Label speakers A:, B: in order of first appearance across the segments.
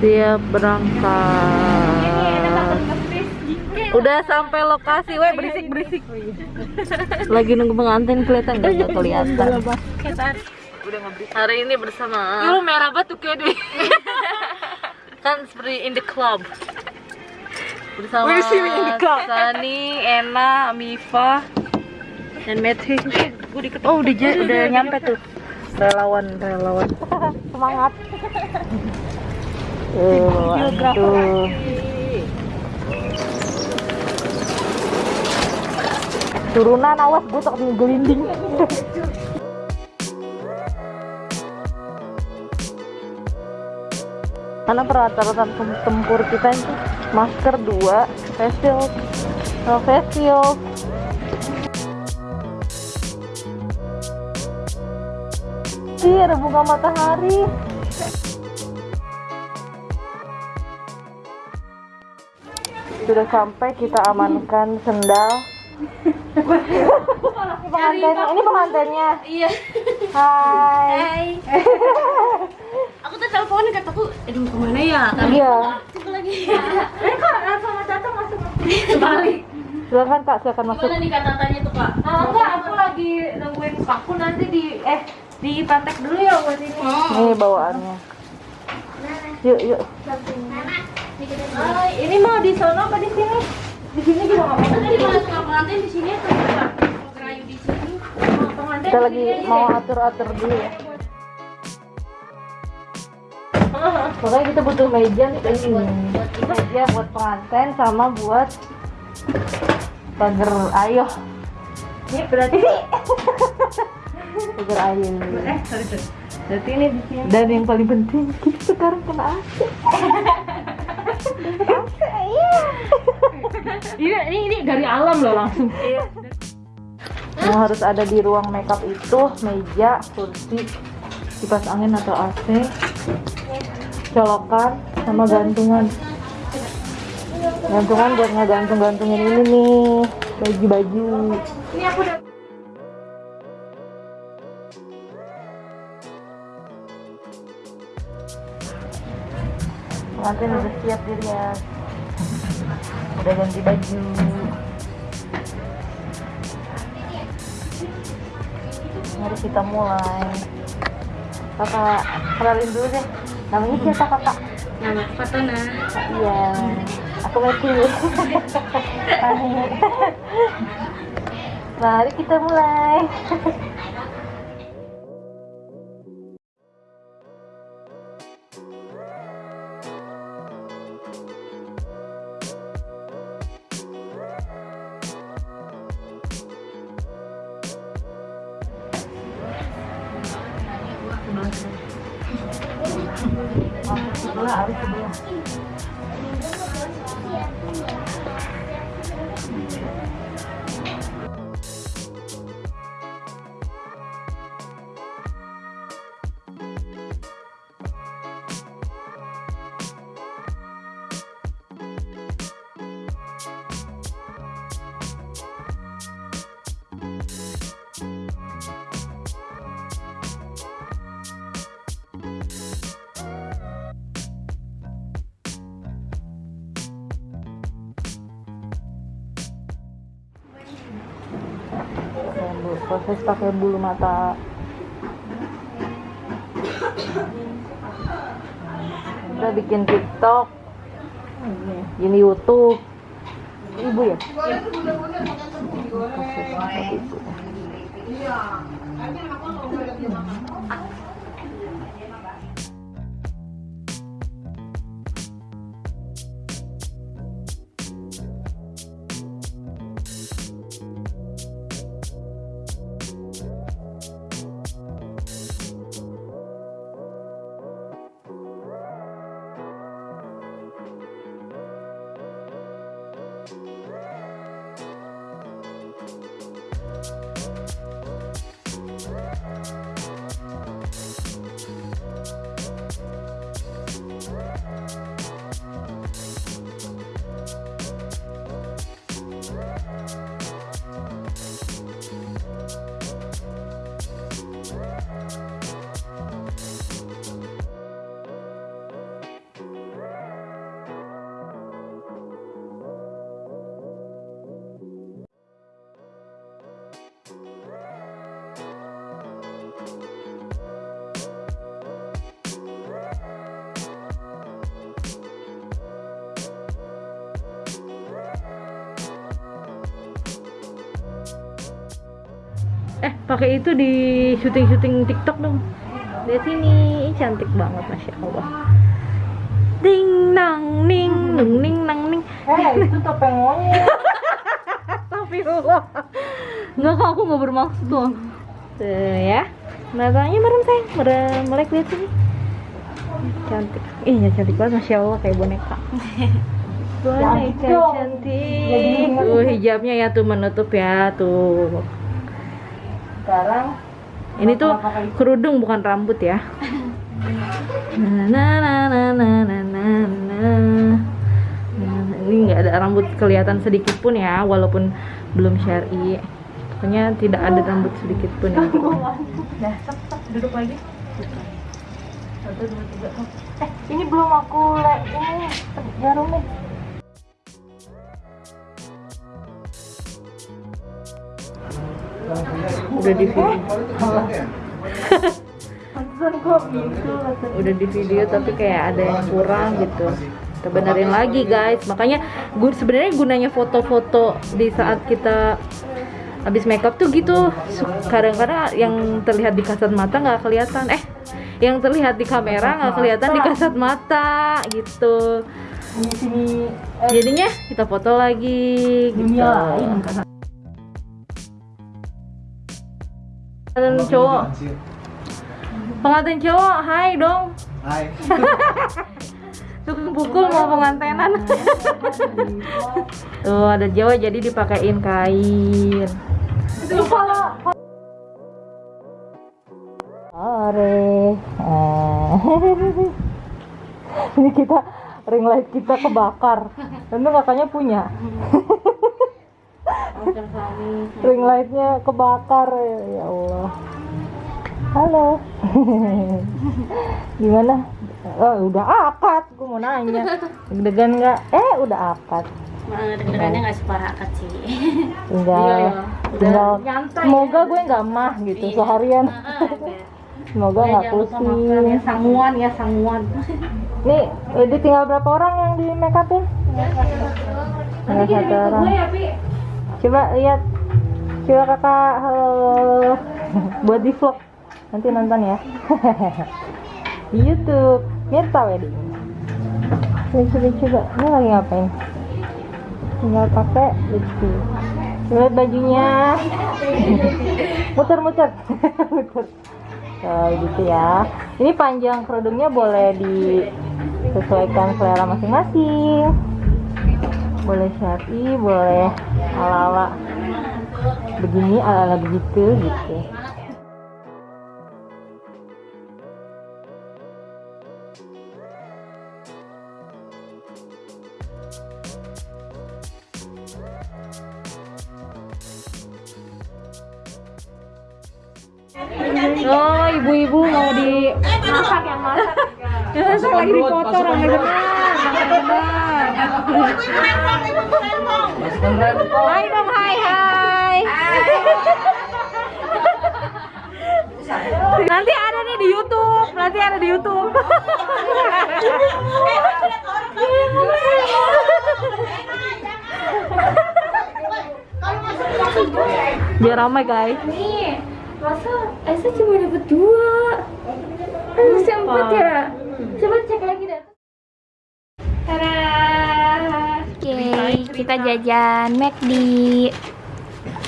A: siap berangkat udah sampai lokasi weh berisik berisik lagi nunggu pengantin kelihatan nggak nggak kelihatan hari ini bersama
B: Lu merah kayak deh.
A: kan seperti in the club bersama? Sani, Ena, Mifa, dan Matthew. Oh udah nyampe tuh relawan relawan semangat. Tuh. Turunan awas gue tak gelinding. karena peralatan tem- tempur kita itu masker dua face shield no face shield bunga matahari sudah sampai kita amankan sendal pengantin ini pengantinnya
B: Iya.
A: hai
B: Aku tuh teleponin kataku, aduh ke mana ya?
A: iya
B: Aku lagi. Eh kok langsung Mas datang masuk balik.
A: silakan kak silakan masuk
B: Gimana nih kata-katanya tuh Pak?
C: Ah, enggak, aku lagi nungguin paku nanti di eh di pantek dulu ya buat ini.
A: Ini bawaannya. Yuk, yuk.
C: Ini mau di sono apa di sini? Di sini juga nggak apa-apa.
B: Tadi mau suka pengantin di sini atau? Mau di sini.
C: Mau pengantin
A: Kita
C: di
A: lagi mau atur-atur dulu ya. Pokoknya kita butuh meja nih ini. Meja buat pengantin sama buat pagar ayo.
C: Ini berarti
A: Pagar ayo.
C: eh sorry sorry. Berarti ini di sini.
A: Dan yang paling penting kita sekarang kena AC.
C: Ini ini, ini dari alam loh langsung.
A: Yang harus ada di ruang makeup itu meja, kursi, kipas angin atau AC, colokan, sama gantungan. Gantungan buat ngegantung-gantungin ini nih, baju-baju.
C: Ini aku udah
A: Pengantin udah siap dilihat. Udah ganti baju. Mari kita mulai. Kakak kenalin dulu deh. Namanya siapa kakak?
B: Nama Fatona.
A: Iya, aku Matthew. Mari kita mulai. Sebelah, harus sebelah. Bulu- proses pakai bulu mata. Kita bikin tiktok. Ini youtube. Ibu ya? Seperti eh pakai itu di syuting syuting TikTok dong. Lihat sini cantik banget masya Allah. Ding nang ning nung ning nang ning.
B: Eh, itu topeng monyet.
A: Astagfirullah Enggak kok aku nggak bermaksud tuh Tuh ya. Matanya merem sayang. Merem melek lihat sini. Cantik. Ih ya cantik banget Masya Allah kayak boneka. Boneka
B: dong.
A: cantik. Tuh hijabnya ya tuh menutup ya tuh
B: sekarang
A: ini tuh gitu? kerudung bukan rambut ya. Ini nggak ada rambut kelihatan sedikit pun ya walaupun belum syari. Pokoknya tidak ada rambut sedikit pun ya.
B: Nah, Duduk lagi. Satu dua tiga eh ini belum aku le ini jarumnya
A: udah di video. Udah di video tapi kayak ada yang kurang gitu. Kita benerin lagi guys. Makanya gue sebenarnya gunanya foto-foto di saat kita habis makeup tuh gitu. Kadang-kadang yang terlihat di kasat mata nggak kelihatan. Eh yang terlihat di kamera nggak kelihatan di kasat mata gitu.
B: Eh,
A: jadinya kita foto lagi gitu pengantin cowok pengantin cowok hai dong
D: Hai.
A: tukang pukul mau pengantenan tuh ada Jawa jadi dipakein kain
B: kalau
A: Sore. Ini kita ring light kita kebakar. Tentu kakaknya punya. Ring lightnya kebakar ya, ya Allah. Halo. Gimana? Oh, udah akad. Gue mau nanya. Deg-degan nggak? Eh, udah akad.
C: deg-degannya nggak separah akad sih
A: Tinggal, tinggal. Semoga gue nggak mah gitu seharian. Semoga nggak pusing.
C: ya sanguan ya sanguan
A: Nih, jadi tinggal berapa orang yang di make upin? Tinggal satu orang. Coba lihat. Coba kakak, halo. Buat di vlog. Nanti nonton ya. di YouTube. Mirta Wedding. Coba, coba, coba. Ini lagi ngapain? Tinggal pakai lipstick. Lihat bajunya. muter, muter. muter. Nah, gitu ya. Ini panjang kerudungnya boleh disesuaikan selera masing-masing. Boleh syari, boleh ala-ala begini, ala-ala begitu gitu. Oh, ibu-ibu mau di
C: masak yang masak
A: Ya, saya lagi dipoto ramai benar, ramai benar. Hai dong, hai hai. Nanti ada nih di YouTube, nanti ada di YouTube. Biar ramai guys.
C: nih masa Esa cuma dapat dua harusnya empat ya coba cek lagi kita jajan McD.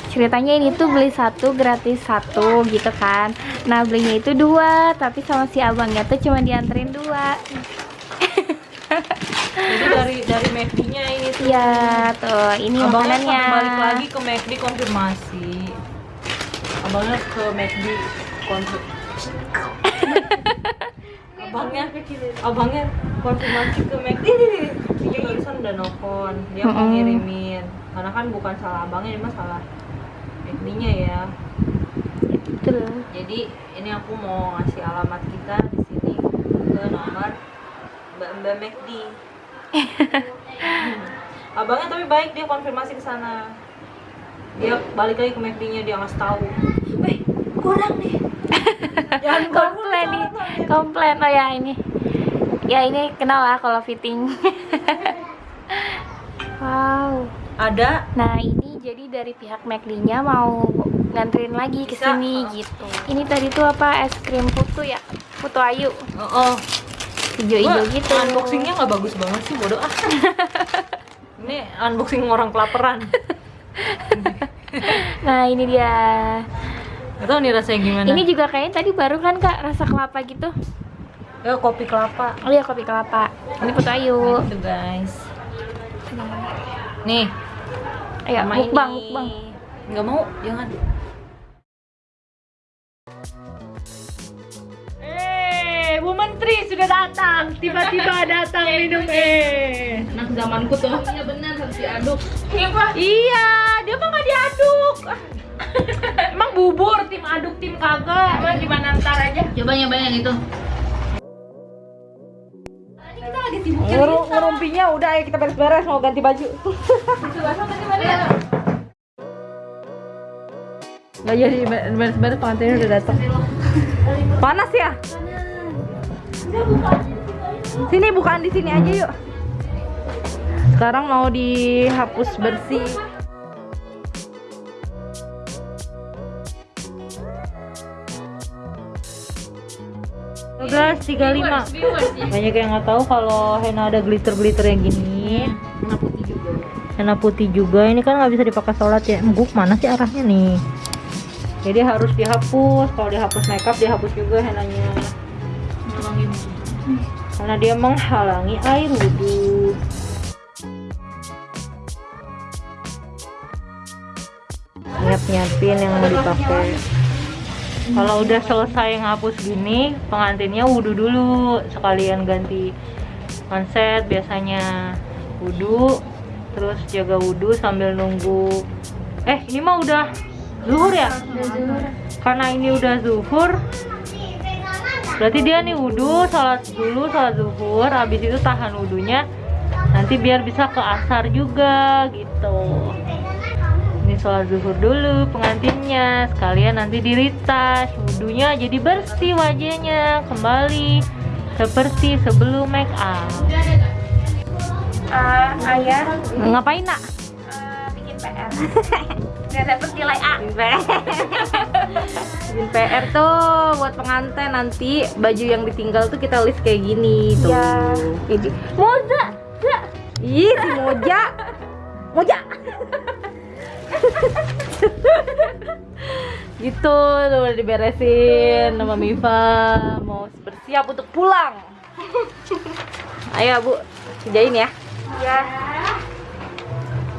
C: Ceritanya ini tuh beli satu gratis satu gitu kan. Nah belinya itu dua, tapi sama si abangnya tuh cuma dianterin dua.
A: Jadi dari dari McD-nya ini tuh.
C: Iya tuh, ini
A: Abangnya
C: makanannya.
A: balik lagi ke McD konfirmasi. Abangnya ke McD konfirmasi. abangnya abangnya konfirmasi ke McD dia barusan udah nelfon dia mau ngirimin karena kan bukan salah abangnya ini mah salah McD-nya ya
C: Betul.
A: jadi ini aku mau ngasih alamat kita di sini ke nomor Mbak Mbak McD. Hmm. Abangnya tapi baik dia konfirmasi ke sana. Dia balik lagi ke McD-nya dia ngasih tahu. Weh, kurang nih.
C: Komplain nih komplain oh ya ini ya ini kenal lah kalau fitting wow
A: Ada
C: nah ini jadi dari pihak McD nya mau nganterin lagi ke sini gitu. Ini tadi tuh apa es krim putu ya? Putu ayu,
A: Oh, oh.
C: hijau-hijau gitu.
A: Unboxingnya nggak bagus banget sih, bodoh ah. Ini unboxing orang kelaparan.
C: Nah ini dia.
A: Gak tau nih rasanya gimana.
C: Ini juga kayaknya tadi baru kan kak rasa kelapa gitu.
A: ya kopi kelapa.
C: Oh iya kopi kelapa. Ini putu ayu.
A: Gitu guys. Nih,
C: Ayo mukbang mukbang.
A: Nggak mau, jangan. Eh, Bu Menteri sudah datang. Tiba-tiba datang minum eh.
B: Anak zamanku tuh. Iya benar harus diaduk.
A: Iya, dia mah nggak diaduk. Emang bubur tim aduk tim kagak. Emang gimana ntar aja?
B: Coba nyobain yang itu.
A: Ngeru ngerumpinya udah ayo kita beres-beres mau ganti baju. Nggak jadi beres-beres pengantinnya udah datang. Panas ya? Sini bukaan di sini aja yuk. Sekarang mau dihapus bersih. Guys, 35 banyak yang nggak tahu kalau henna ada glitter glitter yang gini.
B: Warna putih juga.
A: henna putih juga. Ini kan nggak bisa dipakai sholat ya. Guk mana sih arahnya nih? Jadi harus dihapus. Kalau dihapus makeup dihapus juga hennanya.
B: Nolongin.
A: karena dia menghalangi air wudhu. Nyiap nyiapin yang mau dipakai kalau udah selesai ngapus gini pengantinnya wudhu dulu. Sekalian ganti konsep biasanya wudhu terus jaga wudhu sambil nunggu. Eh ini mah udah zuhur ya? Karena ini udah zuhur berarti dia nih wudhu sholat dulu sholat zuhur habis itu tahan wudhunya nanti biar bisa ke asar juga gitu sholat zuhur dulu pengantinnya sekalian nanti diritas wudhunya jadi bersih wajahnya kembali seperti sebelum make up
C: Eh, ayah
A: ngapain nak?
C: eh, bikin PR. Gak dapet nilai A.
A: Bikin PR tuh buat pengantin nanti baju yang ditinggal tuh kita list kayak gini tuh. Jadi,
C: Moza, za.
A: ih si Moja, Moja. gitu udah diberesin sama Miva mau bersiap untuk pulang. Ayo Bu, kerjain ya.
C: Ya.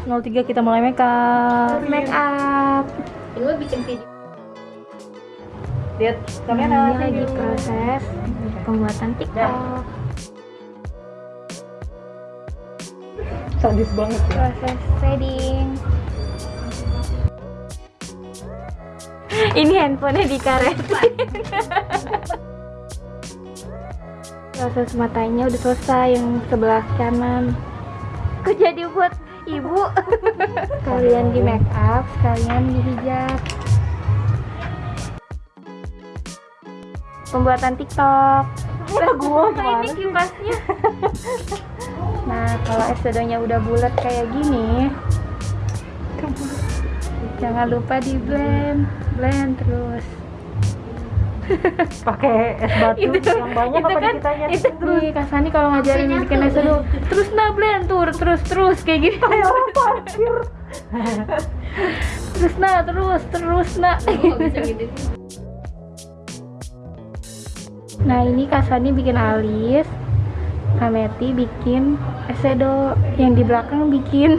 A: 03 kita mulai make up.
C: Make up.
B: Gue bikin video.
A: Lihat kamera.
C: Ini lagi proses pembuatan TikTok.
A: Sadis banget ya.
C: Proses shading. Ini handphonenya dikaretin. Proses matanya udah selesai yang sebelah kanan. Kok jadi buat ibu? Sekalian di make up, sekalian di hijab. Pembuatan TikTok.
A: Lah gua
C: Nah, ini kipasnya. Nah, kalau eyeshadow-nya udah bulat kayak gini, jangan lupa di blend, blend terus.
A: pakai es batu
C: Itu-
A: yang banyak
C: itu
A: apa
C: kan
A: ditanya
C: itu nih Kasani kalau ngajarin bikin eyeshadow terus nah blend tur terus terus kayak gini terus nah terus terus nah
B: gitu.
C: nah ini Kasani bikin alis Kameti bikin eyeshadow yang di belakang bikin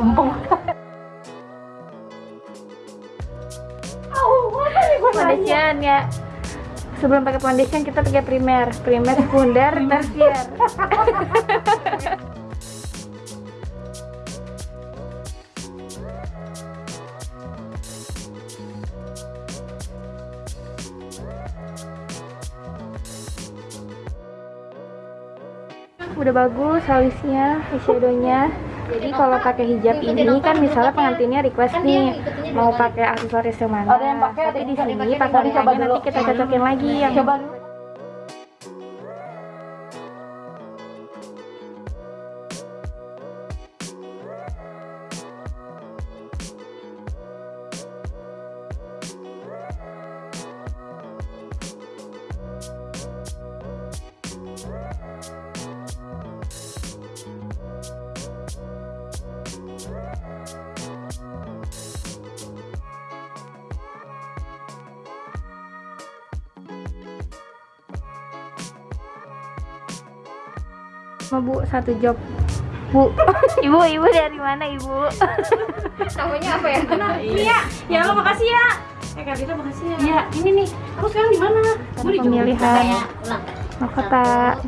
A: Empong.
C: Foundation ya. Sebelum pakai foundation kita pakai primer. Primer sekunder tersier. Udah bagus alisnya eyeshadownya. Jadi kalau pakai hijab ini kan misalnya pengantinnya request nih mau pakai aksesoris yang mana?
A: Ada yang pakai,
C: tapi di sini pakai nanti kita cocokin lagi yang
A: Coba dulu.
C: Sama bu, satu job. Bu, ibu, ibu dari mana ibu? Namanya apa ya?
B: Iya, ya lo makasih ya. Eh Kak makasih ya. Iya, ini nih. Aku sekarang di mana? Gue di.
C: Pemilihan mahkota.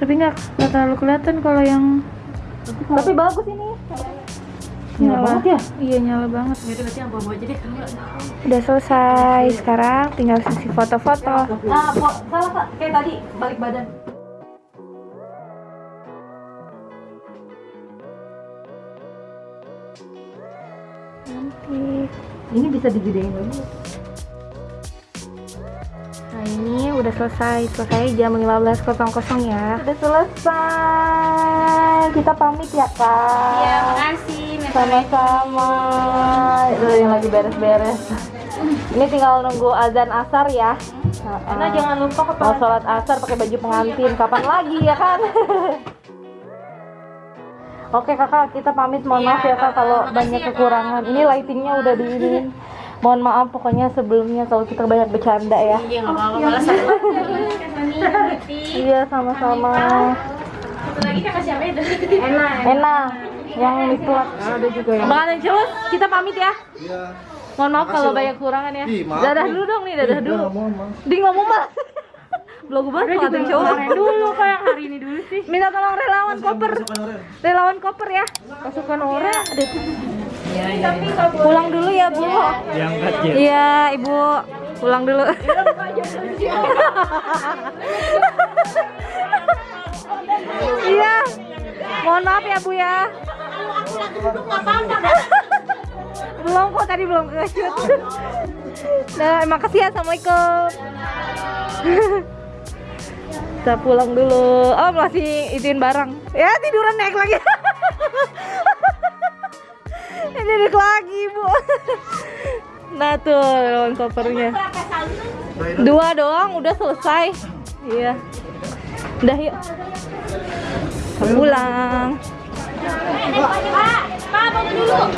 C: Tapi nggak nggak terlalu kelihatan kalau yang
A: Tapi bagus ini.
C: Nyala.
A: banget ya?
C: Iya nyala banget.
B: Yaudah nanti yang bawa aja deh kalau
C: Udah selesai. Sekarang tinggal sesi foto-foto.
A: Nah, po- salah Kak. Kayak tadi balik badan.
C: Cantik.
A: Ini bisa digedein lagi.
C: Ini udah selesai. Selesai jam 15.00 ya.
A: Udah selesai. Kita pamit ya, Kak.
C: Iya, makasih.
A: Sama-sama. Itu yang lagi beres-beres. Ini tinggal nunggu azan asar ya.
B: Nah, jangan lupa ke
A: Mau sholat asar pakai baju pengantin. Kapan lagi ya kan? Oke kakak, kita pamit. Mohon maaf ya kak kalau banyak kekurangan. Ini lightingnya udah di ini. Mohon maaf pokoknya sebelumnya kalau kita banyak bercanda ya.
B: Iya, nggak apa-apa. Malah sama.
A: Iya sama-sama.
B: Satu lagi kakak siapa ya? Enak.
A: Enak. Yang miklat. Ada juga yang. Bang Anjus, kita pamit ya.
D: Iya.
A: Mohon maaf kalau banyak kekurangan ya.
D: Ih, maaf
A: dadah dulu dong nih, dadah
D: Ih,
A: dulu. Di ngomong mas. Belum banget pengantin cowok.
B: Dulu kayak hari ini dulu sih.
A: Minta tolong relawan koper. Relawan koper ya. Pasukan ore ada tuh. Pulang dulu ya, Bu. Iya, Ibu. Pulang dulu. Iya. Mohon maaf ya, Bu ya. belum kok tadi belum kejut. Nah, makasih ya. Assalamualaikum. Kita pulang dulu. Oh, masih ituin barang. Ya, tiduran naik lagi. Naik lagi, Bu. Nah, tuh lawan kopernya. Dua doang udah selesai. Iya. Udah yuk. Pulang.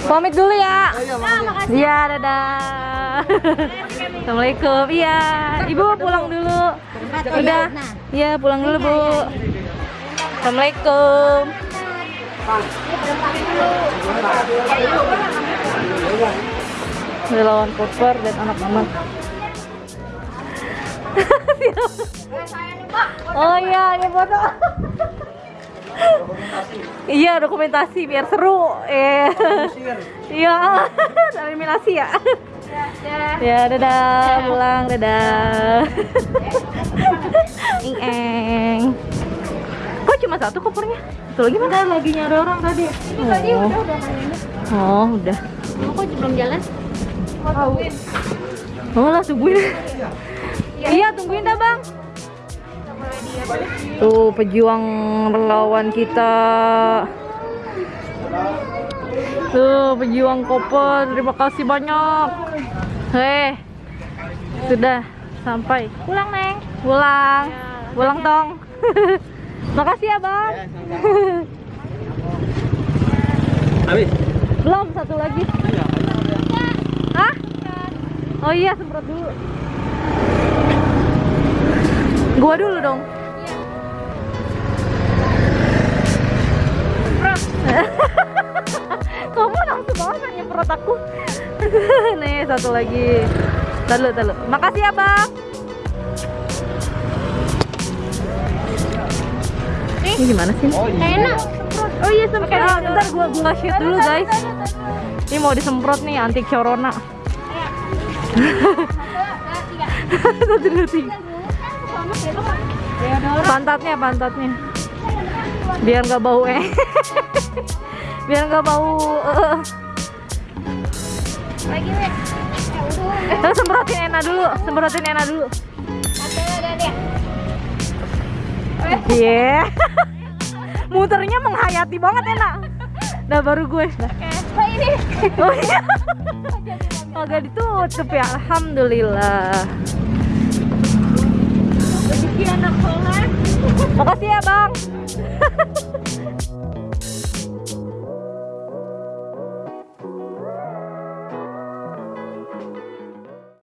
A: Pamit dulu ya. Iya, dadah. Assalamualaikum. Iya, Ibu pulang dulu. Udah. Iya, pulang dulu, Bu. Assalamualaikum. Relawan koper dan anak-anak. oh iya, ini foto. Iya dokumentasi biar seru. Eh. Iya, eliminasi ya. Ya dadah, pulang dadah. Ing cuma satu kopernya? Satu lagi mana? lagi nyari orang tadi. Ini tadi udah udah Oh, udah.
C: Kok belum jalan?
A: Oh lah tungguin. Iya tungguin dah bang. Tuh pejuang relawan kita. Tuh pejuang koper. Terima kasih banyak. Heh, sudah sampai. Pulang neng. Pulang. Pulang tong. Makasih ya bang.
D: Habis.
A: Belum satu lagi. Hah? Oh iya semprot dulu. Gua dulu dong. Kamu langsung banget nyemprot aku. Nih satu lagi. Tahu tahu. Makasih ya bang. Ini gimana sih?
C: Enak.
A: Oh iya semprot. Ah, bentar gua gua shoot dulu guys. Ini mau disemprot nih anti corona. Satu dua tiga. Pantatnya pantatnya. Biar nggak bau eh. Biar nggak bau. eh.
C: Lagi, Wek.
A: Eh, semprotin Ena dulu, semprotin Ena dulu. Iya. Muternya menghayati banget Ena. Dah baru gue. Dah.
C: Oh, ini.
A: Oh iya. Agak ditutup ya, alhamdulillah.
C: Rezeki anak.
A: Makasih ya bang.